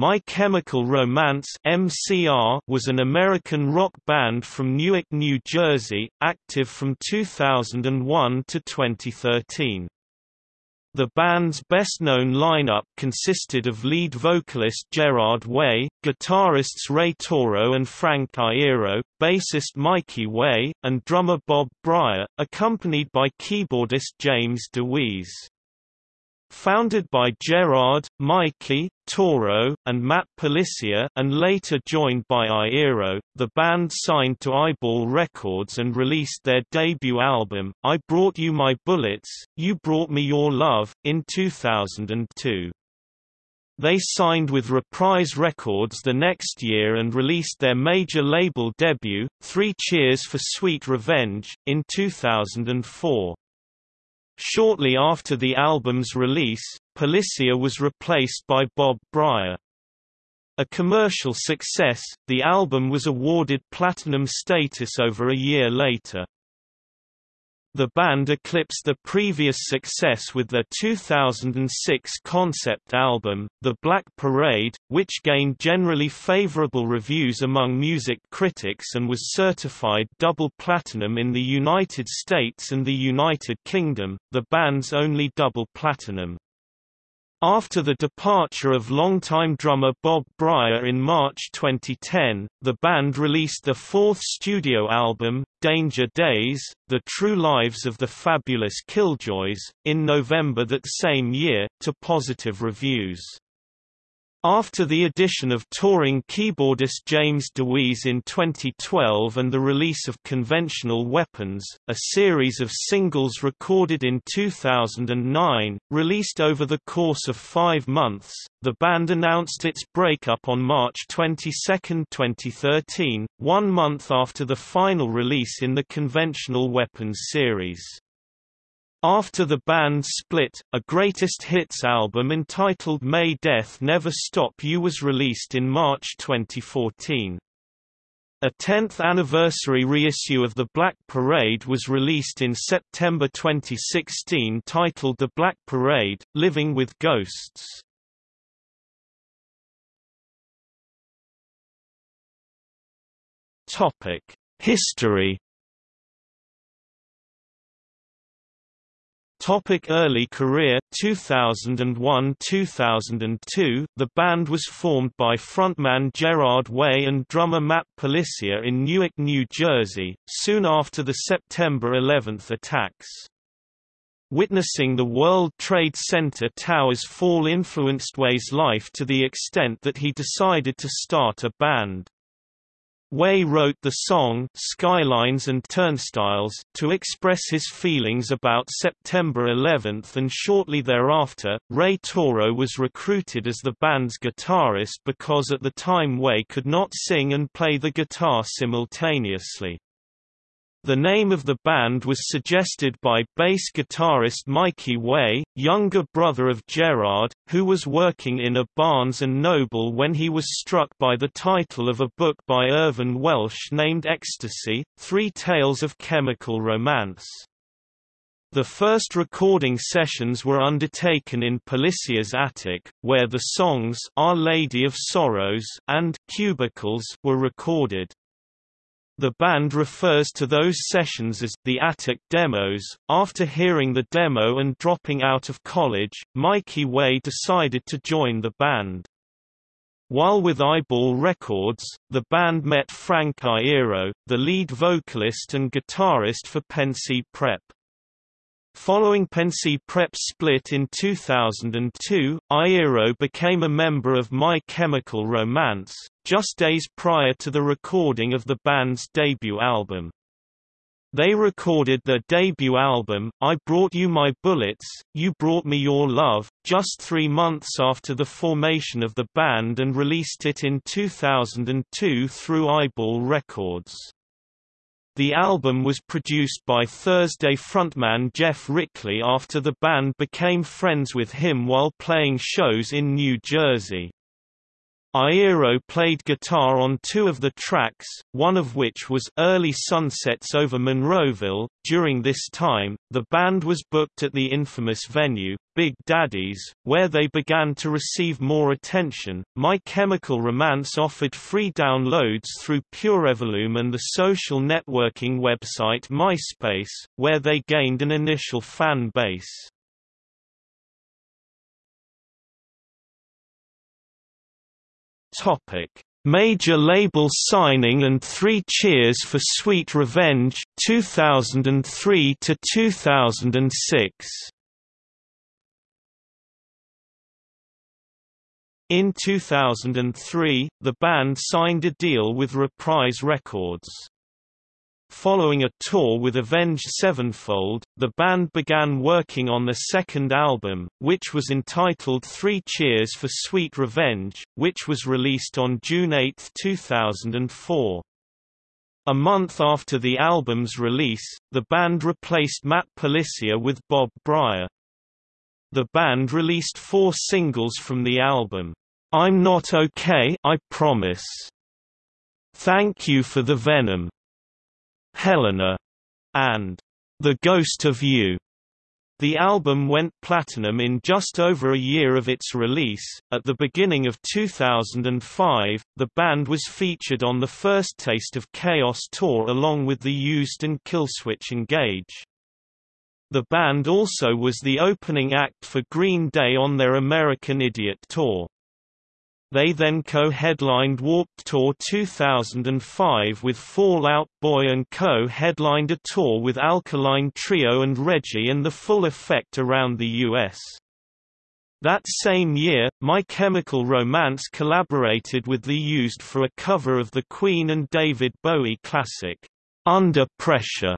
My Chemical Romance (MCR) was an American rock band from Newark, New Jersey, active from 2001 to 2013. The band's best-known lineup consisted of lead vocalist Gerard Way, guitarists Ray Toro and Frank Iero, bassist Mikey Way, and drummer Bob Bryar, accompanied by keyboardist James Dewees. Founded by Gerard, Mikey, Toro, and Matt Pelissier and later joined by Iero, the band signed to Eyeball Records and released their debut album, I Brought You My Bullets, You Brought Me Your Love, in 2002. They signed with Reprise Records the next year and released their major label debut, Three Cheers for Sweet Revenge, in 2004. Shortly after the album's release, Pelissier was replaced by Bob Bryar. A commercial success, the album was awarded platinum status over a year later. The band eclipsed the previous success with their 2006 concept album, The Black Parade, which gained generally favorable reviews among music critics and was certified double platinum in the United States and the United Kingdom, the band's only double platinum. After the departure of longtime drummer Bob Bryar in March 2010, the band released their fourth studio album, Danger Days, The True Lives of the Fabulous Killjoys, in November that same year, to positive reviews. After the addition of touring keyboardist James Dewees in 2012 and the release of Conventional Weapons, a series of singles recorded in 2009, released over the course of five months, the band announced its breakup on March 22, 2013, one month after the final release in the Conventional Weapons series. After the band split, a greatest hits album entitled May Death Never Stop You was released in March 2014. A 10th anniversary reissue of The Black Parade was released in September 2016 titled The Black Parade, Living with Ghosts. History Topic early career 2001–2002 The band was formed by frontman Gerard Way and drummer Matt Pelissier in Newark, New Jersey, soon after the September 11 attacks. Witnessing the World Trade Center towers fall influenced Way's life to the extent that he decided to start a band. Way wrote the song Skylines and Turnstiles to express his feelings about September 11 and shortly thereafter, Ray Toro was recruited as the band's guitarist because at the time Way could not sing and play the guitar simultaneously. The name of the band was suggested by bass guitarist Mikey Way, younger brother of Gerard, who was working in a Barnes & Noble when he was struck by the title of a book by Irvine Welsh named Ecstasy, Three Tales of Chemical Romance. The first recording sessions were undertaken in Pelissier's attic, where the songs Our Lady of Sorrows and Cubicles were recorded. The band refers to those sessions as the attic demos. After hearing the demo and dropping out of college, Mikey Way decided to join the band. While with Eyeball Records, the band met Frank Iero, the lead vocalist and guitarist for Pencey Prep. Following Pencey Prep's split in 2002, Iero became a member of My Chemical Romance, just days prior to the recording of the band's debut album. They recorded their debut album, I Brought You My Bullets, You Brought Me Your Love, just three months after the formation of the band and released it in 2002 through Eyeball Records. The album was produced by Thursday frontman Geoff Rickly after the band became friends with him while playing shows in New Jersey. Iero played guitar on two of the tracks, one of which was Early Sunsets over Monroeville. During this time, the band was booked at the infamous venue, Big Daddy's, where they began to receive more attention. My Chemical Romance offered free downloads through Purevolume and the social networking website MySpace, where they gained an initial fan base. Topic: Major label signing and 3 Cheers for Sweet Revenge 2003 to 2006. In 2003, the band signed a deal with Reprise Records. Following a tour with Avenged Sevenfold, the band began working on the second album, which was entitled Three Cheers for Sweet Revenge, which was released on June 8, 2004. A month after the album's release, the band replaced Matt Pelissier with Bob Bryar. The band released four singles from the album. I'm Not Okay I Promise. Thank You for the Venom. Helena, and The Ghost of You. The album went platinum in just over a year of its release. At the beginning of 2005, the band was featured on the first Taste of Chaos tour along with the Used and Killswitch Engage. The band also was the opening act for Green Day on their American Idiot tour. They then co-headlined Warped Tour 2005 with Fall Out Boy and co-headlined a tour with Alkaline Trio and Reggie and the full effect around the U.S. That same year, My Chemical Romance collaborated with The Used for a cover of the Queen and David Bowie classic, Under Pressure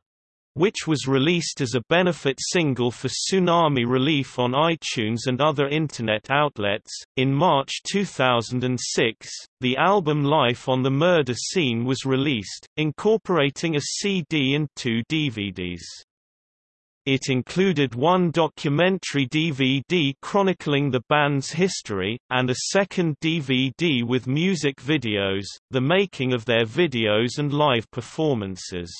which was released as a benefit single for tsunami relief on iTunes and other Internet outlets. In March 2006, the album Life on the Murder Scene was released, incorporating a CD and two DVDs. It included one documentary DVD chronicling the band's history, and a second DVD with music videos, the making of their videos and live performances.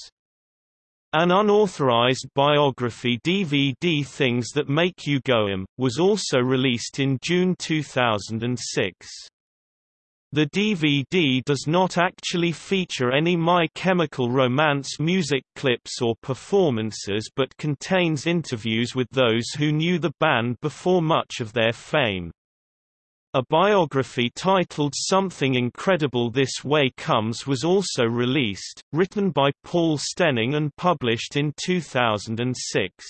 An unauthorized biography DVD Things That Make You Go Go'em, was also released in June 2006. The DVD does not actually feature any My Chemical Romance music clips or performances but contains interviews with those who knew the band before much of their fame. A biography titled Something Incredible This Way Comes was also released, written by Paul Stenning and published in 2006.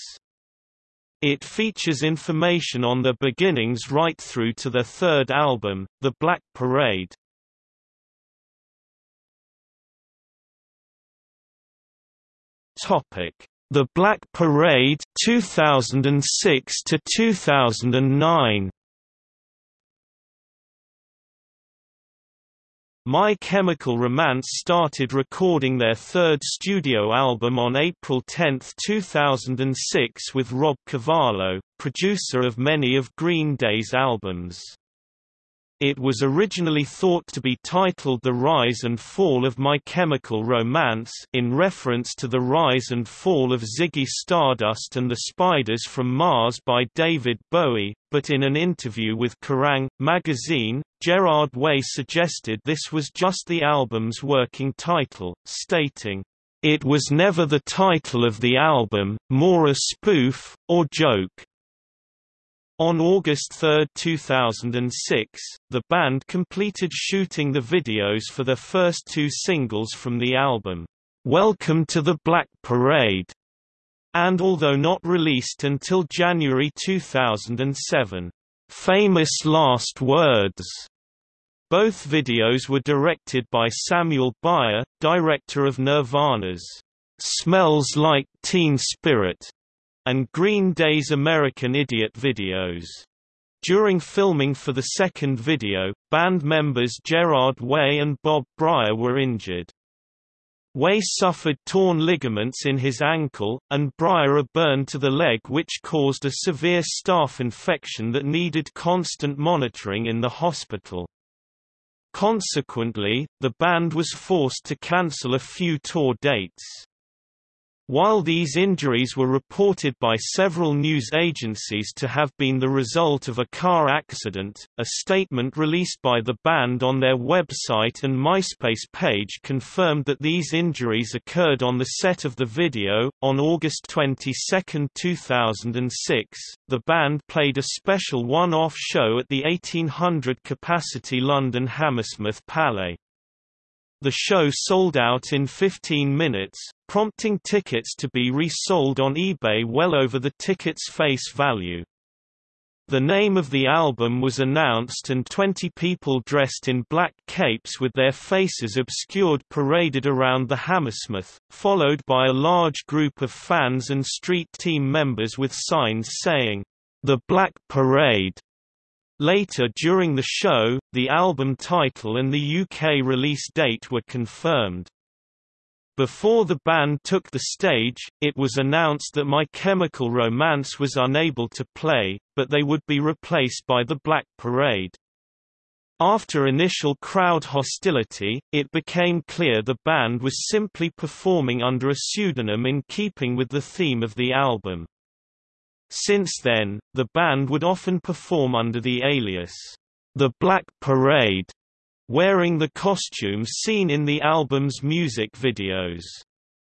It features information on their beginnings right through to their third album, The Black Parade. The Black Parade 2006 to 2009 My Chemical Romance started recording their third studio album on April 10, 2006 with Rob Cavallo, producer of many of Green Day's albums. It was originally thought to be titled The Rise and Fall of My Chemical Romance in reference to the rise and fall of Ziggy Stardust and the Spiders from Mars by David Bowie, but in an interview with Kerrang! magazine, Gerard Way suggested this was just the album's working title, stating, "...it was never the title of the album, more a spoof, or joke." On August 3, 2006, the band completed shooting the videos for their first two singles from the album, "'Welcome to the Black Parade' and although not released until January 2007, "'Famous Last Words' Both videos were directed by Samuel Bayer, director of Nirvana's "'Smells Like Teen Spirit' and Green Day's American Idiot videos. During filming for the second video, band members Gerard Way and Bob Bryar were injured. Way suffered torn ligaments in his ankle, and Bryar a burn to the leg which caused a severe staph infection that needed constant monitoring in the hospital. Consequently, the band was forced to cancel a few tour dates. While these injuries were reported by several news agencies to have been the result of a car accident, a statement released by the band on their website and MySpace page confirmed that these injuries occurred on the set of the video. On August 22, 2006, the band played a special one off show at the 1800 capacity London Hammersmith Palais. The show sold out in 15 minutes, prompting tickets to be resold on eBay well over the ticket's face value. The name of the album was announced and 20 people dressed in black capes with their faces obscured paraded around the Hammersmith, followed by a large group of fans and street team members with signs saying, "The Black Parade." Later during the show, the album title and the UK release date were confirmed. Before the band took the stage, it was announced that My Chemical Romance was unable to play, but they would be replaced by the Black Parade. After initial crowd hostility, it became clear the band was simply performing under a pseudonym in keeping with the theme of the album. Since then, the band would often perform under the alias, The Black Parade, wearing the costumes seen in the album's music videos.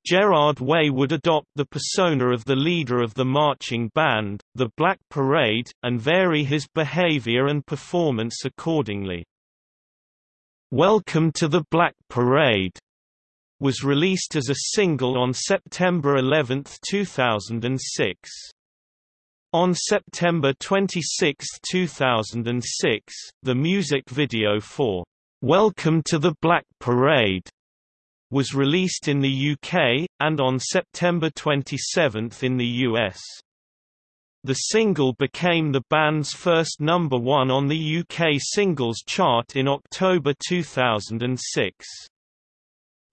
Gerard Way would adopt the persona of the leader of the marching band, the Black Parade, and vary his behavior and performance accordingly. Welcome to the Black Parade was released as a single on September 11, 2006. On September 26, 2006, the music video for "'Welcome to the Black Parade' was released in the UK, and on September 27 in the US. The single became the band's first number one on the UK singles chart in October 2006.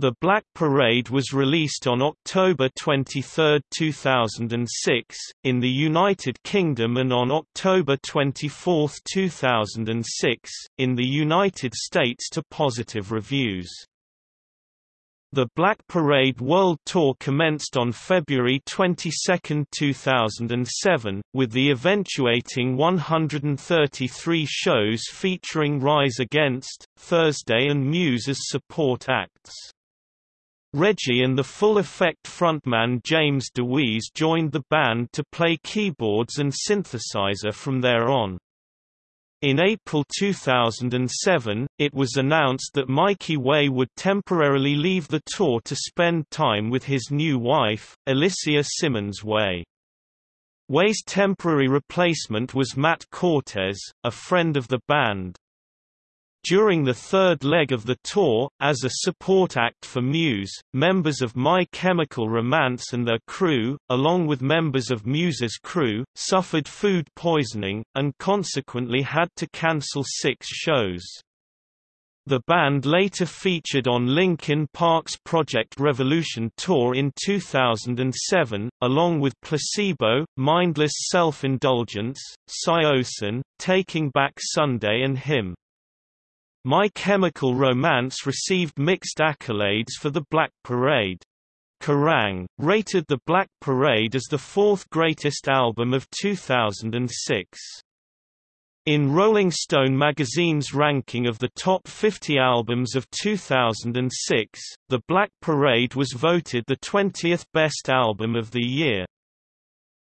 The Black Parade was released on October 23, 2006, in the United Kingdom and on October 24, 2006, in the United States to positive reviews. The Black Parade World Tour commenced on February 22, 2007, with the eventuating 133 shows featuring Rise Against, Thursday and Muse as support acts. Reggie and the Full Effect frontman James Dewees joined the band to play keyboards and synthesizer from there on. In April 2007, it was announced that Mikey Way would temporarily leave the tour to spend time with his new wife, Alicia Simmons Way. Way's temporary replacement was Matt Cortez, a friend of the band. During the third leg of the tour, as a support act for Muse, members of My Chemical Romance and their crew, along with members of Muse's crew, suffered food poisoning, and consequently had to cancel six shows. The band later featured on Linkin Park's Project Revolution tour in 2007, along with Placebo, Mindless Self-Indulgence, Saosin, Taking Back Sunday and Him. My Chemical Romance received mixed accolades for the Black Parade. Kerrang! rated The Black Parade as the fourth greatest album of 2006. In Rolling Stone magazine's ranking of the top 50 albums of 2006, The Black Parade was voted the 20th best album of the year.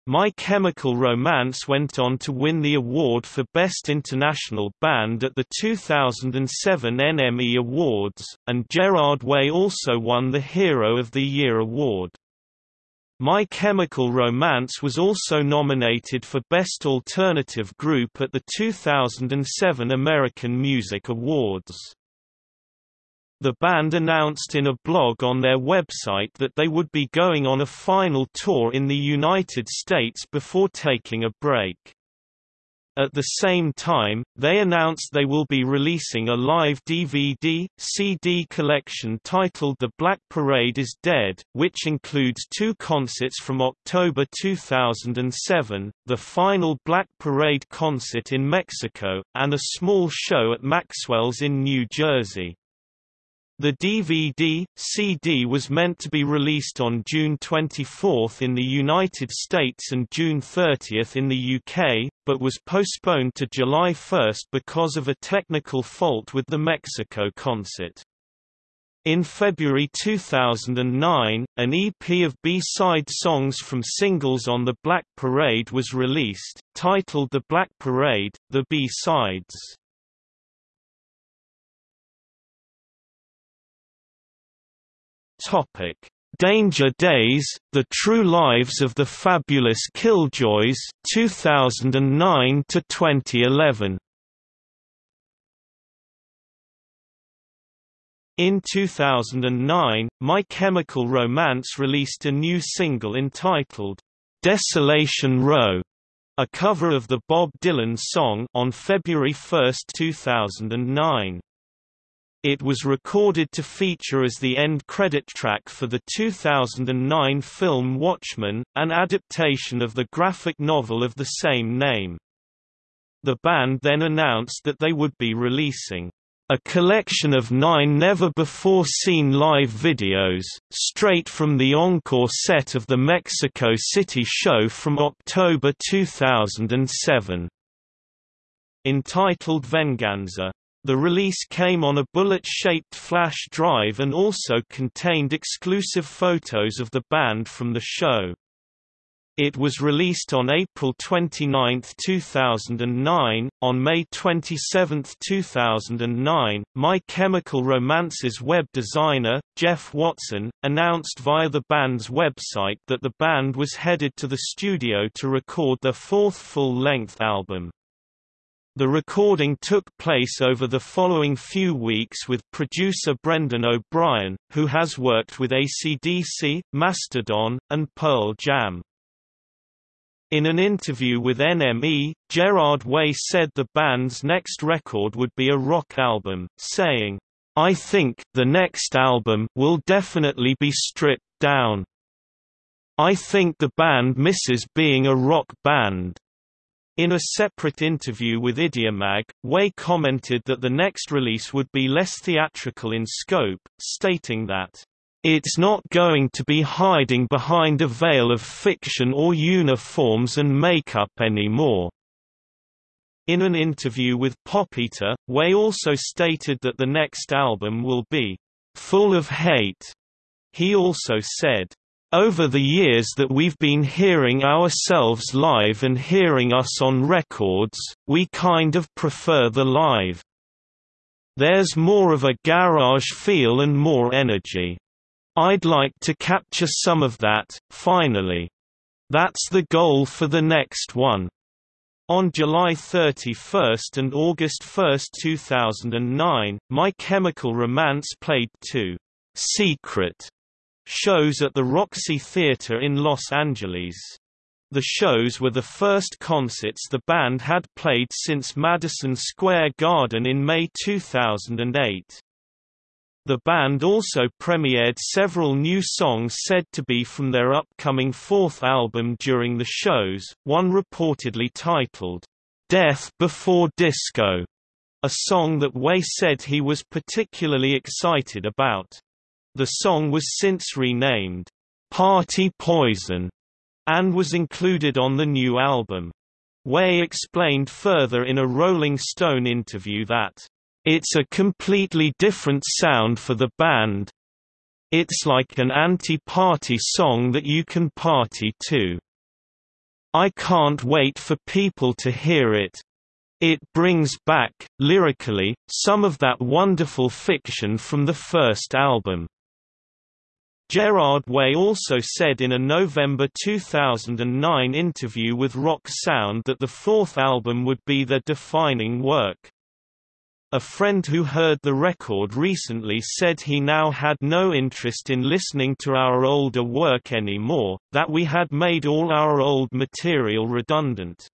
My Chemical Romance went on to win the award for Best International Band at the 2007 NME Awards, and Gerard Way also won the Hero of the Year award. My Chemical Romance was also nominated for Best Alternative Group at the 2007 American Music Awards. The band announced in a blog on their website that they would be going on a final tour in the United States before taking a break. At the same time, they announced they will be releasing a live DVD, CD collection titled The Black Parade is Dead, which includes two concerts from October 2007, the final Black Parade concert in Mexico, and a small show at Maxwell's in New Jersey. The DVD, CD was meant to be released on June 24 in the United States and June 30 in the UK, but was postponed to July 1 because of a technical fault with the Mexico concert. In February 2009, an EP of B-side songs from singles on The Black Parade was released, titled The Black Parade, The B-Sides. Topic: Danger Days: The True Lives of the Fabulous Killjoys 2009 to 2011. In 2009, My Chemical Romance released a new single entitled Desolation Row, a cover of the Bob Dylan song on February 1, 2009. It was recorded to feature as the end credit track for the 2009 film Watchmen, an adaptation of the graphic novel of the same name. The band then announced that they would be releasing a collection of nine never-before-seen live videos, straight from the encore set of the Mexico City show from October 2007. Entitled Venganza the release came on a bullet-shaped flash drive and also contained exclusive photos of the band from the show. It was released on April 29, 2009. On May 27, 2009, My Chemical Romance's web designer, Jeff Watson, announced via the band's website that the band was headed to the studio to record their fourth full-length album. The recording took place over the following few weeks with producer Brendan O'Brien, who has worked with AC/DC, Mastodon, and Pearl Jam. In an interview with NME, Gerard Way said the band's next record would be a rock album, saying, I think, the next album will definitely be stripped down. I think the band misses being a rock band. In a separate interview with Idiomag, Way commented that the next release would be less theatrical in scope, stating that, "...it's not going to be hiding behind a veil of fiction or uniforms and makeup anymore." In an interview with Pop Eater, Way also stated that the next album will be, "...full of hate." He also said, over the years that we've been hearing ourselves live and hearing us on records, we kind of prefer the live. There's more of a garage feel and more energy. I'd like to capture some of that, finally. That's the goal for the next one. On July 31 and August 1, 2009, My Chemical Romance played two Secret shows at the Roxy Theatre in Los Angeles. The shows were the first concerts the band had played since Madison Square Garden in May 2008. The band also premiered several new songs said to be from their upcoming fourth album during the shows, one reportedly titled, Death Before Disco, a song that Way said he was particularly excited about. The song was since renamed, Party Poison, and was included on the new album. Way explained further in a Rolling Stone interview that, It's a completely different sound for the band. It's like an anti-party song that you can party to. I can't wait for people to hear it. It brings back, lyrically, some of that wonderful fiction from the first album. Gerard Way also said in a November 2009 interview with Rock Sound that the fourth album would be their defining work. A friend who heard the record recently said he now had no interest in listening to our older work anymore, that we had made all our old material redundant.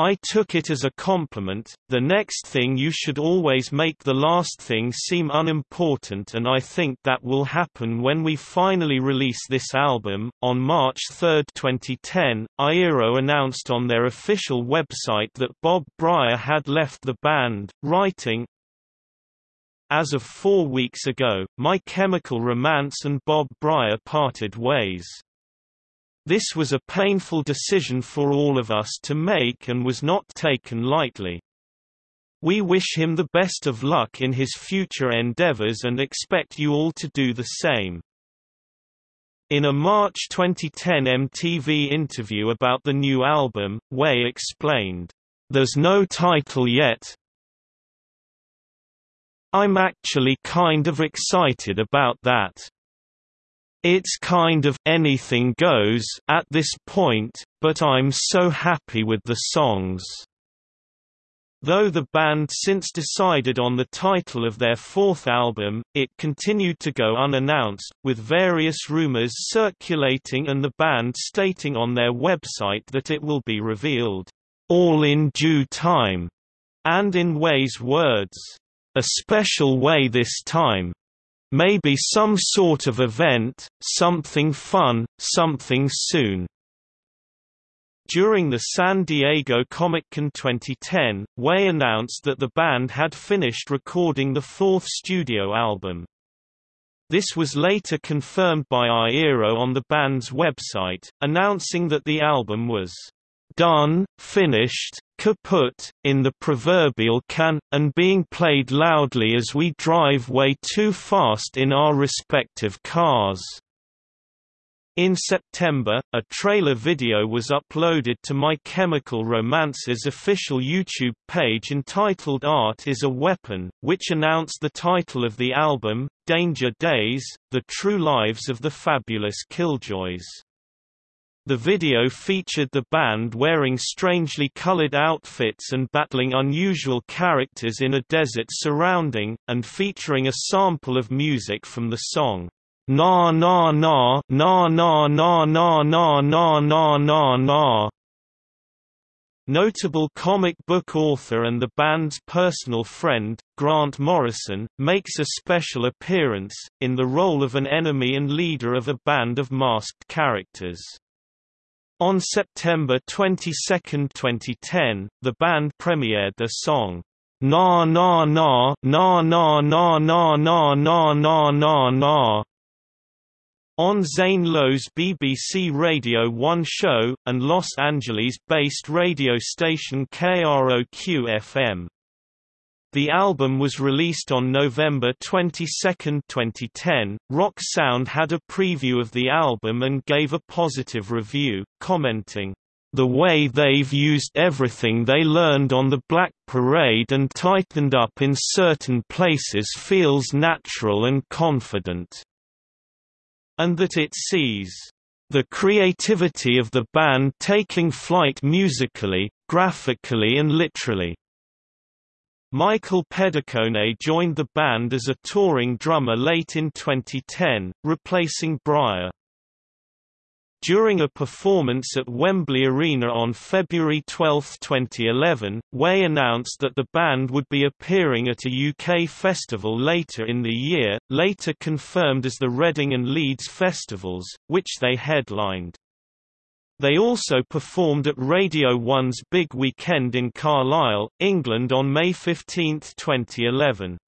I took it as a compliment. The next thing you should always make the last thing seem unimportant, and I think that will happen when we finally release this album. On March 3, 2010, Iero announced on their official website that Bob Bryar had left the band, writing, As of four weeks ago, My Chemical Romance and Bob Bryar parted ways. This was a painful decision for all of us to make and was not taken lightly. We wish him the best of luck in his future endeavors and expect you all to do the same. In a March 2010 MTV interview about the new album, Way explained, "...there's no title yet. I'm actually kind of excited about that." It's kind of anything goes at this point, but I'm so happy with the songs. Though the band since decided on the title of their fourth album, it continued to go unannounced, with various rumors circulating and the band stating on their website that it will be revealed, "...all in due time", and in Way's words, "...a special way this time." Maybe some sort of event, something fun, something soon. During the San Diego Comic-Con 2010, Way announced that the band had finished recording the fourth studio album. This was later confirmed by Iero on the band's website, announcing that the album was done, finished, kaput, in the proverbial can, and being played loudly as we drive way too fast in our respective cars. In September, a trailer video was uploaded to My Chemical Romance's official YouTube page entitled Art is a Weapon, which announced the title of the album, Danger Days, The True Lives of the Fabulous Killjoys. The video featured the band wearing strangely colored outfits and battling unusual characters in a desert surrounding, and featuring a sample of music from the song, Na Na Na Na Na Na Na Na Na Na Na Na. Notable comic book author and the band's personal friend, Grant Morrison, makes a special appearance, in the role of an enemy and leader of a band of masked characters. On September 22, 2010, the band premiered their song, Na Na Na Na Na Na Na Na Na Na Na Na on Zane Lowe's BBC Radio 1 show, and Los Angeles-based radio station KROQ-FM. The album was released on November 22, 2010. Rock Sound had a preview of the album and gave a positive review, commenting, The way they've used everything they learned on the Black Parade and tightened up in certain places feels natural and confident. And that it sees the creativity of the band taking flight musically, graphically and literally. Michael Pedicone joined the band as a touring drummer late in 2010, replacing Bryar. During a performance at Wembley Arena on February 12, 2011, Way announced that the band would be appearing at a UK festival later in the year, later confirmed as the Reading and Leeds festivals, which they headlined. They also performed at Radio 1's Big Weekend in Carlisle, England on May 15, 2011.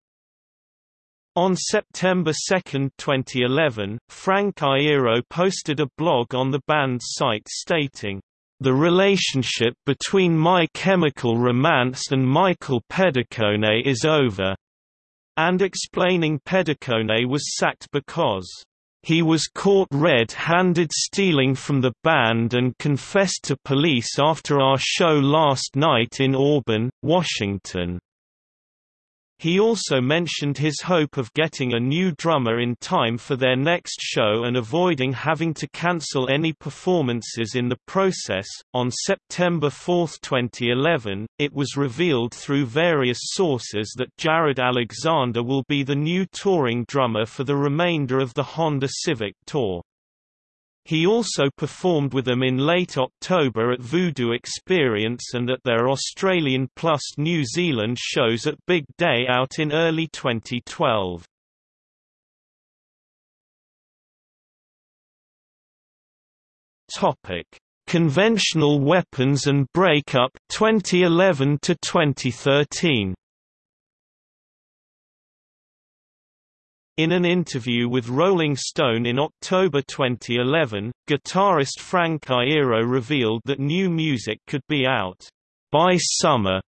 On September 2, 2011, Frank Iero posted a blog on the band's site stating, "...the relationship between My Chemical Romance and Michael Pedicone is over," and explaining Pedicone was sacked because he was caught red-handed stealing from the band and confessed to police after our show last night in Auburn, Washington. He also mentioned his hope of getting a new drummer in time for their next show and avoiding having to cancel any performances in the process. On September 4, 2011, it was revealed through various sources that Jarrod Alexander will be the new touring drummer for the remainder of the Honda Civic Tour. He also performed with them in late October at Voodoo Experience and at their Australian plus New Zealand shows at Big Day Out in early 2012. Topic: Conventional Weapons and Breakup 2011 to 2013. In an interview with Rolling Stone in October 2011, guitarist Frank Iero revealed that new music could be out by summer.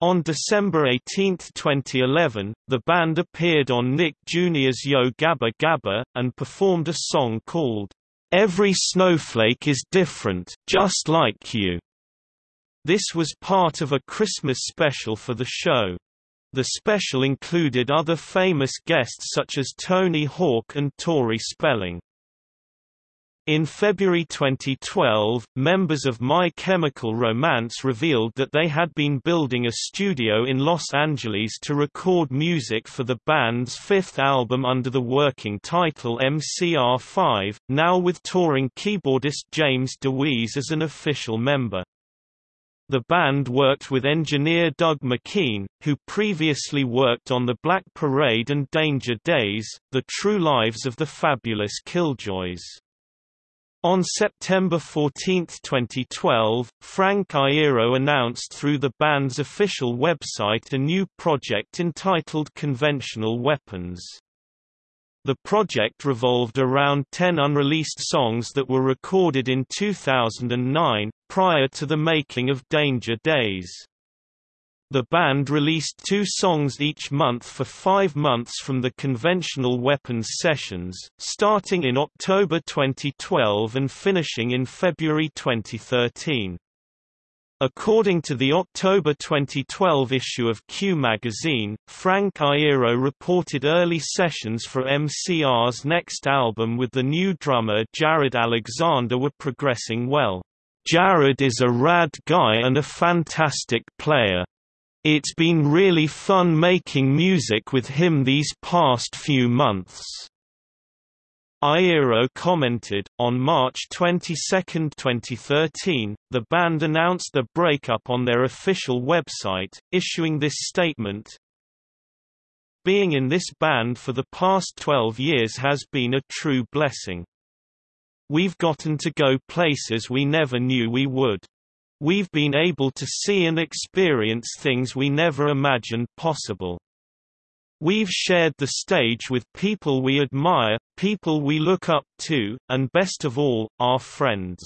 On December 18, 2011, the band appeared on Nick Jr.'s Yo Gabba Gabba, and performed a song called, Every Snowflake is Different, Just Like You. This was part of a Christmas special for the show. The special included other famous guests such as Tony Hawk and Tori Spelling. In February 2012, members of My Chemical Romance revealed that they had been building a studio in Los Angeles to record music for the band's fifth album under the working title MCR5, now with touring keyboardist James Dewees as an official member. The band worked with engineer Doug McKean, who previously worked on The Black Parade and Danger Days, The True Lives of the Fabulous Killjoys. On September 14, 2012, Frank Iero announced through the band's official website a new project entitled Conventional Weapons. The project revolved around 10 unreleased songs that were recorded in 2009, prior to the making of Danger Days. The band released two songs each month for five months from the Conventional Weapons sessions, starting in October 2012 and finishing in February 2013. According to the October 2012 issue of Q magazine, Frank Iero reported early sessions for MCR's next album with the new drummer Jarrod Alexander were progressing well. Jarrod is a rad guy and a fantastic player. It's been really fun making music with him these past few months. Iero commented, on March 22, 2013, the band announced the breakup on their official website, issuing this statement, Being in this band for the past 12 years has been a true blessing. We've gotten to go places we never knew we would. We've been able to see and experience things we never imagined possible. We've shared the stage with people we admire, people we look up to, and best of all, our friends.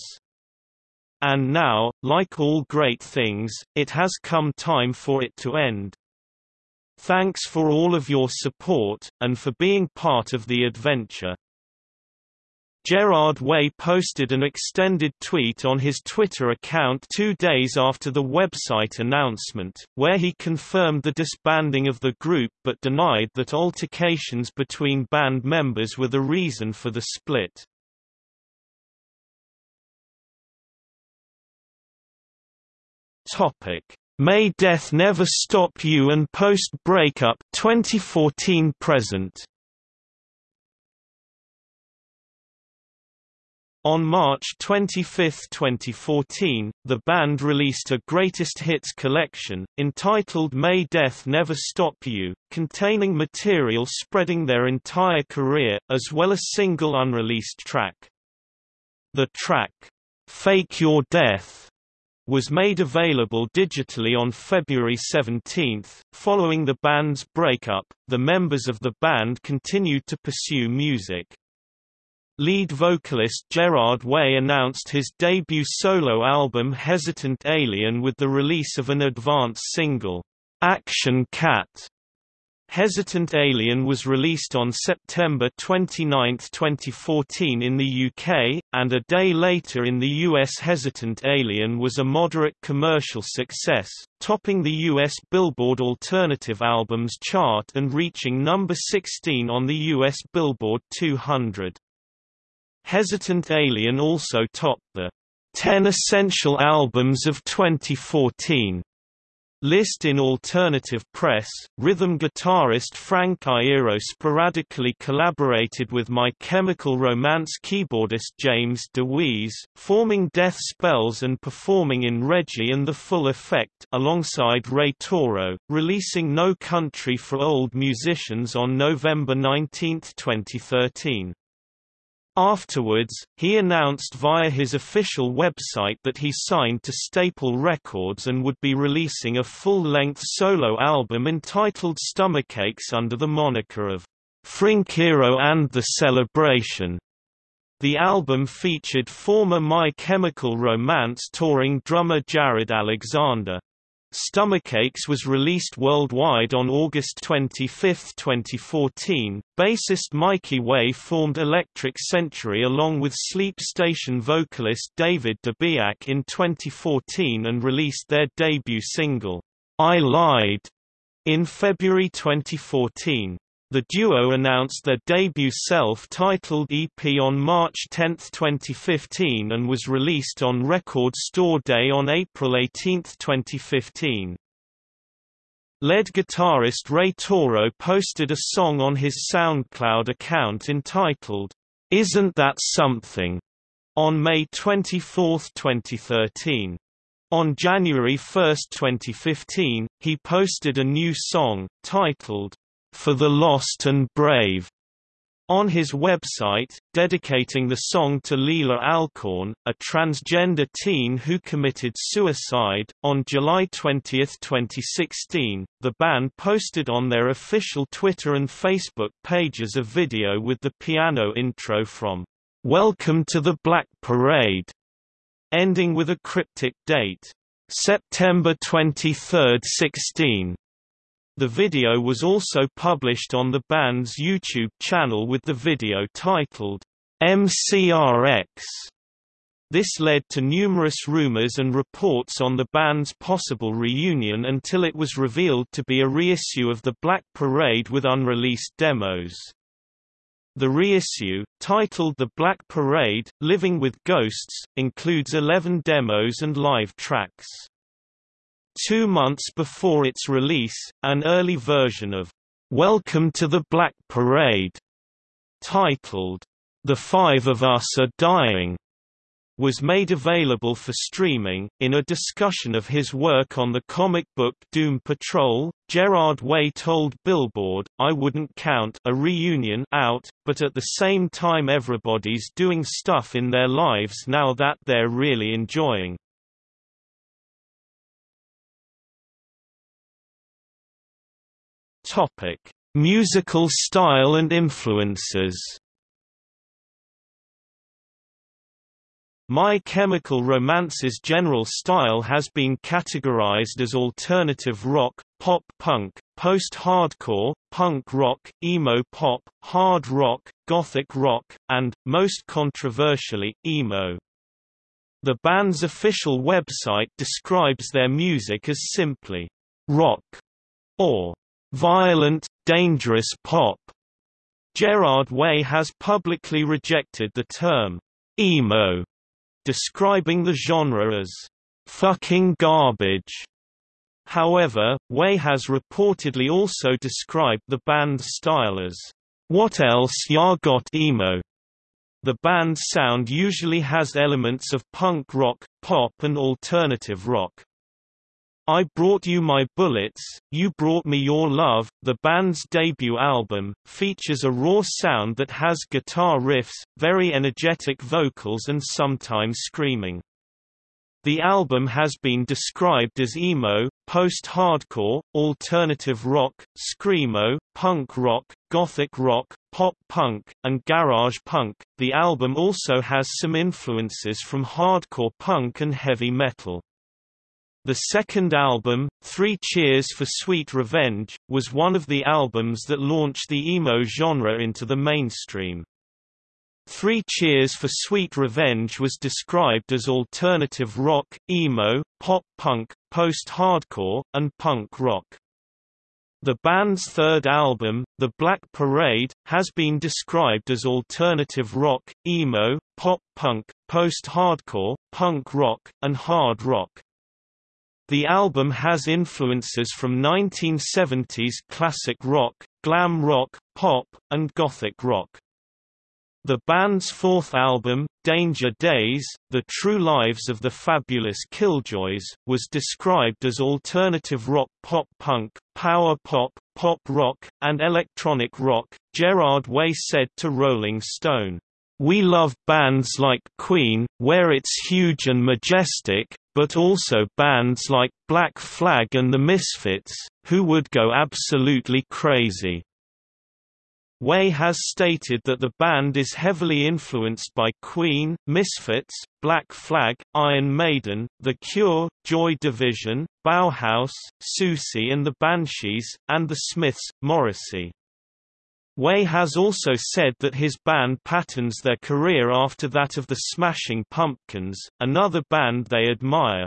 And now, like all great things, it has come time for it to end. Thanks for all of your support, and for being part of the adventure. Gerard Way posted an extended tweet on his Twitter account two days after the website announcement, where he confirmed the disbanding of the group but denied that altercations between band members were the reason for the split. May Death Never Stop You and Post Breakup 2014 present On March 25, 2014, the band released a greatest hits collection, entitled May Death Never Stop You, containing material spreading their entire career, as well as a single unreleased track. The track, Fake Your Death, was made available digitally on February 17. Following the band's breakup, the members of the band continued to pursue music. Lead vocalist Gerard Way announced his debut solo album Hesitant Alien with the release of an advance single, Action Cat. Hesitant Alien was released on September 29, 2014 in the UK, and a day later in the US Hesitant Alien was a moderate commercial success, topping the US Billboard Alternative Albums chart and reaching number 16 on the US Billboard 200. Hesitant Alien also topped the 10 Essential Albums of 2014 List in alternative press, rhythm guitarist Frank Iero sporadically collaborated with My Chemical Romance keyboardist James Dewees, forming Death Spells and performing in Reggie and The Full Effect alongside Ray Toro, releasing No Country for Old Musicians on November 19, 2013. Afterwards, he announced via his official website that he signed to Staple Records and would be releasing a full-length solo album entitled Stomachaches under the moniker of Frnkiero and the Celebration. The album featured former My Chemical Romance touring drummer Jarrod Alexander. Stomachaches was released worldwide on August 25, 2014. Bassist Mikey Way formed Electric Century along with Sleep Station vocalist David DeBiak in 2014 and released their debut single, I Lied, in February 2014. The duo announced their debut self-titled EP on March 10, 2015 and was released on Record Store Day on April 18, 2015. Lead guitarist Ray Toro posted a song on his SoundCloud account entitled, Isn't That Something? on May 24, 2013. On January 1, 2015, he posted a new song, titled, for the Lost and Brave on his website, dedicating the song to Leelah Alcorn, a transgender teen who committed suicide. On July 20, 2016, the band posted on their official Twitter and Facebook pages a video with the piano intro from Welcome to the Black Parade, ending with a cryptic date, September 23, 16. The video was also published on the band's YouTube channel with the video titled, MCRX. This led to numerous rumors and reports on the band's possible reunion until it was revealed to be a reissue of The Black Parade with unreleased demos. The reissue, titled The Black Parade, Living with Ghosts, includes 11 demos and live tracks. Two months before its release, an early version of Welcome to the Black Parade, titled The Five of Us Are Dying, was made available for streaming. In a discussion of his work on the comic book Doom Patrol, Gerard Way told Billboard, I wouldn't count a reunion out, but at the same time everybody's doing stuff in their lives now that they're really enjoying. Topic: Musical style and influences. My Chemical Romance's general style has been categorized as alternative rock, pop punk, post-hardcore, punk rock, emo pop, hard rock, gothic rock, and, most controversially, emo. The band's official website describes their music as simply rock or violent, dangerous pop. Gerard Way has publicly rejected the term emo, describing the genre as fucking garbage. However, Way has reportedly also described the band's style as what else ya got emo. The band's sound usually has elements of punk rock, pop and alternative rock. I Brought You My Bullets, You Brought Me Your Love, the band's debut album, features a raw sound that has guitar riffs, very energetic vocals and sometimes screaming. The album has been described as emo, post-hardcore, alternative rock, screamo, punk rock, gothic rock, pop punk, and garage punk. The album also has some influences from hardcore punk and heavy metal. The second album, Three Cheers for Sweet Revenge, was one of the albums that launched the emo genre into the mainstream. Three Cheers for Sweet Revenge was described as alternative rock, emo, pop punk, post-hardcore, and punk rock. The band's third album, The Black Parade, has been described as alternative rock, emo, pop punk, post-hardcore, punk rock, and hard rock. The album has influences from 1970s classic rock, glam rock, pop, and gothic rock. The band's fourth album, Danger Days, The True Lives of the Fabulous Killjoys, was described as alternative rock pop punk, power pop, pop rock, and electronic rock. Gerard Way said to Rolling Stone, We love bands like Queen, where it's huge and majestic, but also bands like Black Flag and the Misfits, who would go absolutely crazy. Way has stated that the band is heavily influenced by Queen, Misfits, Black Flag, Iron Maiden, The Cure, Joy Division, Bauhaus, Siouxsie and the Banshees, and the Smiths, Morrissey. Way has also said that his band patterns their career after that of the Smashing Pumpkins, another band they admire.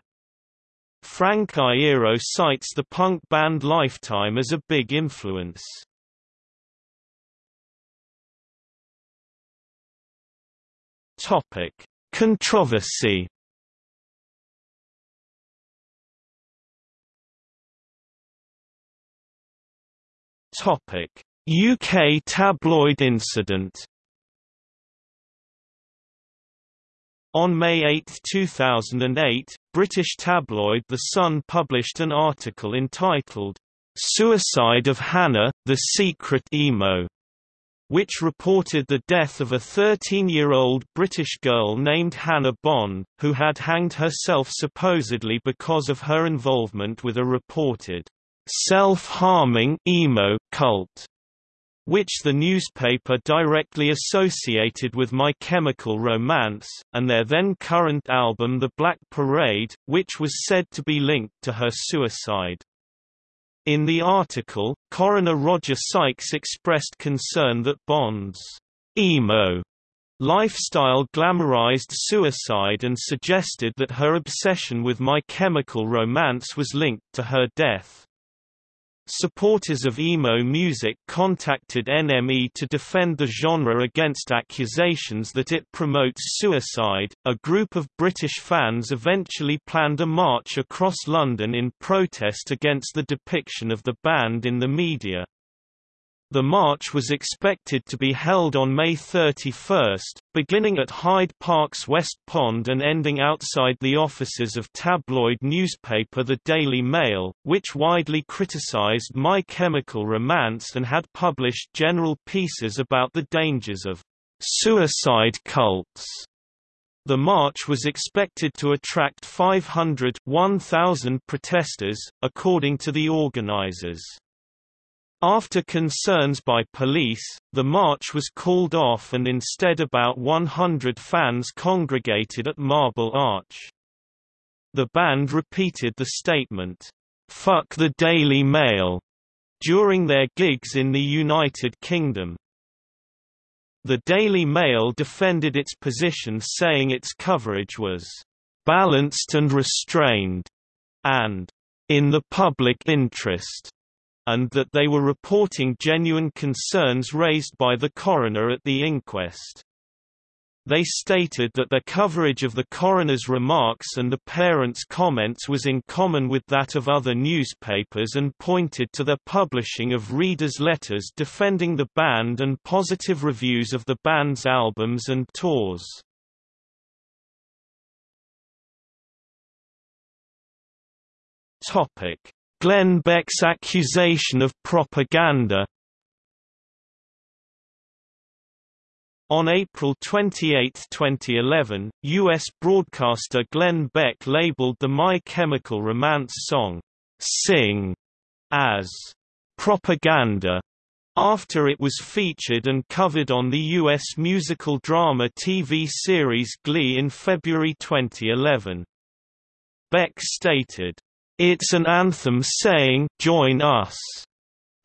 Frank Iero cites the punk band Lifetime as a big influence. Topic: Controversy. Topic: UK tabloid incident. On May 8, 2008, British tabloid The Sun published an article entitled, Suicide of Hannah, the Secret Emo, which reported the death of a 13-year-old British girl named Hannah Bond, who had hanged herself supposedly because of her involvement with a reported self-harming emo cult which the newspaper directly associated with My Chemical Romance, and their then current album The Black Parade, which was said to be linked to her suicide. In the article, coroner Roger Sykes expressed concern that Bond's emo lifestyle glamorized suicide and suggested that her obsession with My Chemical Romance was linked to her death. Supporters of emo music contacted NME to defend the genre against accusations that it promotes suicide. A group of British fans eventually planned a march across London in protest against the depiction of the band in the media. The march was expected to be held on May 31, beginning at Hyde Park's West Pond and ending outside the offices of tabloid newspaper The Daily Mail, which widely criticized My Chemical Romance and had published general pieces about the dangers of suicide cults. The march was expected to attract 500 1,000 protesters, according to the organizers. After concerns by police, the march was called off and instead about 100 fans congregated at Marble Arch. The band repeated the statement, "'Fuck the Daily Mail' during their gigs in the United Kingdom. The Daily Mail defended its position saying its coverage was "'balanced and restrained' and "'in the public interest' and that they were reporting genuine concerns raised by the coroner at the inquest. They stated that their coverage of the coroner's remarks and the parents' comments was in common with that of other newspapers and pointed to their publishing of readers' letters defending the band and positive reviews of the band's albums and tours. Topic: Glenn Beck's accusation of propaganda On April 28, 2011, U.S. broadcaster Glenn Beck labeled the My Chemical Romance song, Sing, as propaganda, after it was featured and covered on the U.S. musical drama TV series Glee in February 2011. Beck stated, it's an anthem saying, join us.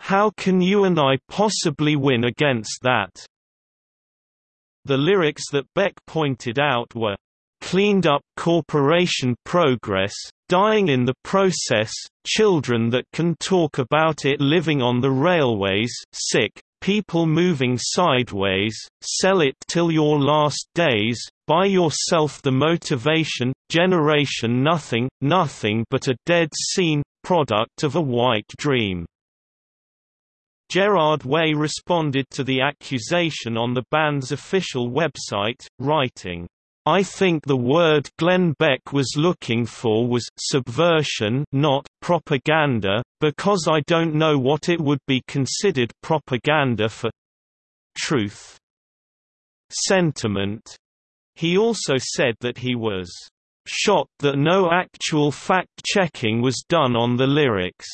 How can you and I possibly win against that? The lyrics that Beck pointed out were, cleaned up corporation progress, dying in the process, children that can talk about it living on the railways, sick, people moving sideways, sell it till your last days, buy yourself the motivation, generation nothing, nothing but a dead scene, product of a white dream. Gerard Way responded to the accusation on the band's official website, writing, I think the word Glenn Beck was looking for was subversion not propaganda, because I don't know what it would be considered propaganda for truth. Sentiment. He also said that he was shocked that no actual fact-checking was done on the lyrics.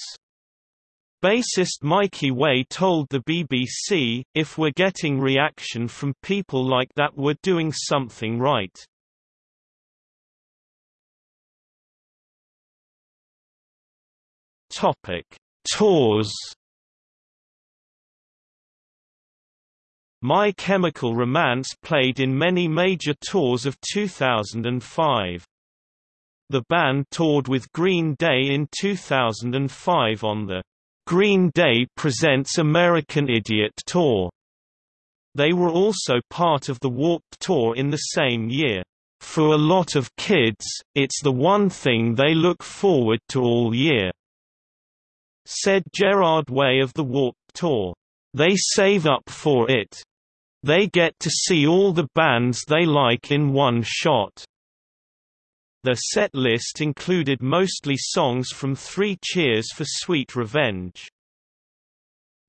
Bassist Mikey Way told the BBC, if we're getting reaction from people like that we're doing something right. Tours. My Chemical Romance played in many major tours of 2005. The band toured with Green Day in 2005 on the Green Day Presents American Idiot Tour. They were also part of the Warped Tour in the same year. For a lot of kids, it's the one thing they look forward to all year. Said Gerard Way of the Warped Tour. They save up for it. They get to see all the bands they like in one shot. Their set list included mostly songs from Three Cheers for Sweet Revenge.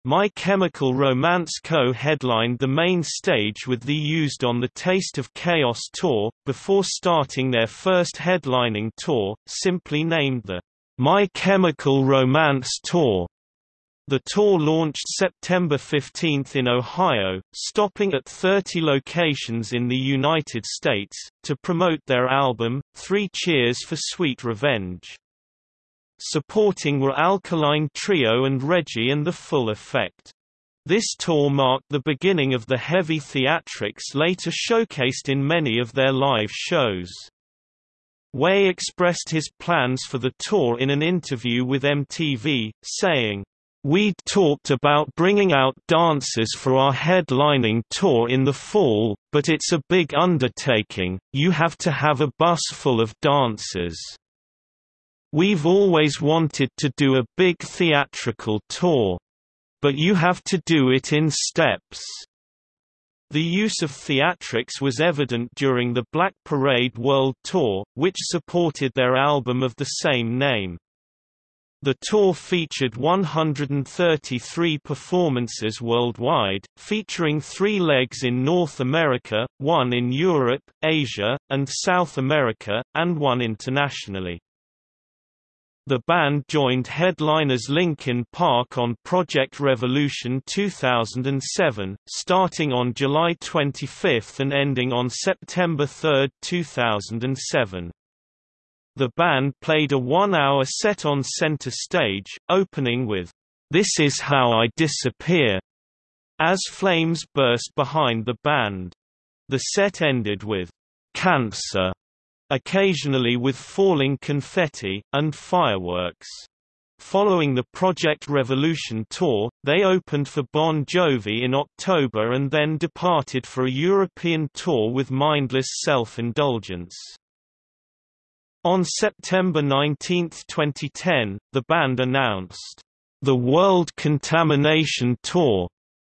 My Chemical Romance co-headlined the main stage with the Used on the Taste of Chaos tour, before starting their first headlining tour, simply named the My Chemical Romance Tour. The tour launched September 15 in Ohio, stopping at 30 locations in the United States, to promote their album, Three Cheers for Sweet Revenge. Supporting were Alkaline Trio and Reggie and the Full Effect. This tour marked the beginning of the heavy theatrics later showcased in many of their live shows. Way expressed his plans for the tour in an interview with MTV, saying, We'd talked about bringing out dancers for our headlining tour in the fall, but it's a big undertaking, you have to have a bus full of dancers. We've always wanted to do a big theatrical tour. But you have to do it in steps. The use of theatrics was evident during the Black Parade World Tour, which supported their album of the same name. The tour featured 133 performances worldwide, featuring three legs in North America, one in Europe, Asia, and South America, and one internationally. The band joined headliners Linkin Park on Project Revolution 2007, starting on July 25 and ending on September 3, 2007. The band played a one-hour set on center stage, opening with, This Is How I Disappear, as flames burst behind the band. The set ended with, Cancer, occasionally with falling confetti, and fireworks. Following the Project Revolution tour, they opened for Bon Jovi in October and then departed for a European tour with mindless self-indulgence. On September 19, 2010, the band announced, "...the World Contamination Tour",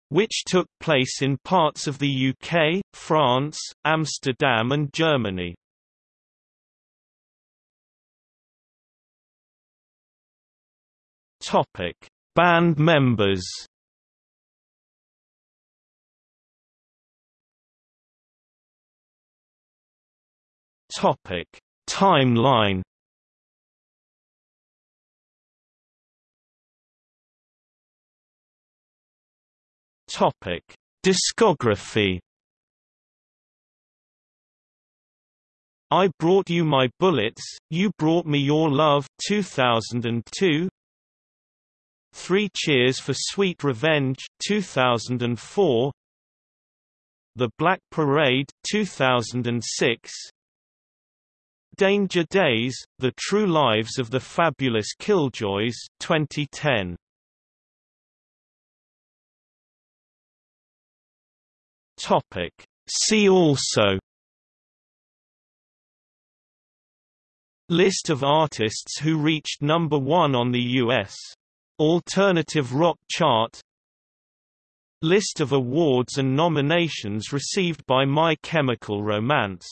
which took place in parts of the UK, France, Amsterdam and Germany. Topic: Band members. Topic: Timeline. Topic: Discography. I Brought You My Bullets, You Brought Me Your Love 2002 Three Cheers for Sweet Revenge 2004 The Black Parade 2006 Danger Days, The True Lives of the Fabulous Killjoys 2010. Topic. See also List of artists who reached number one on the U.S. Alternative Rock Chart List of awards and nominations received by My Chemical Romance